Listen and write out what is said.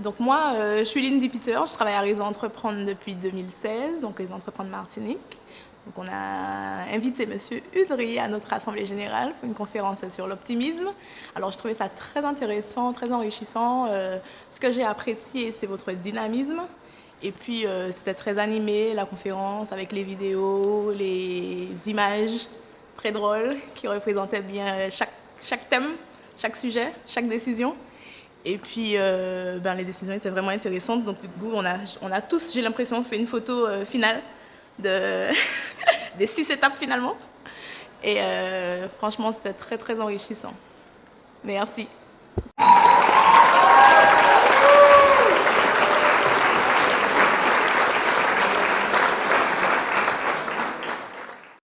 Donc moi, euh, je suis Lindy Peter, je travaille à Réseau Entreprendre depuis 2016, donc Réseau Entreprendre Martinique. Donc on a invité M. Udry à notre Assemblée Générale pour une conférence sur l'optimisme. Alors je trouvais ça très intéressant, très enrichissant. Euh, ce que j'ai apprécié, c'est votre dynamisme. Et puis euh, c'était très animé, la conférence, avec les vidéos, les images très drôles qui représentaient bien chaque, chaque thème, chaque sujet, chaque décision. Et puis, euh, ben, les décisions étaient vraiment intéressantes. Donc, du coup, on a, on a tous, j'ai l'impression, fait une photo finale de des six étapes finalement. Et euh, franchement, c'était très très enrichissant. Merci.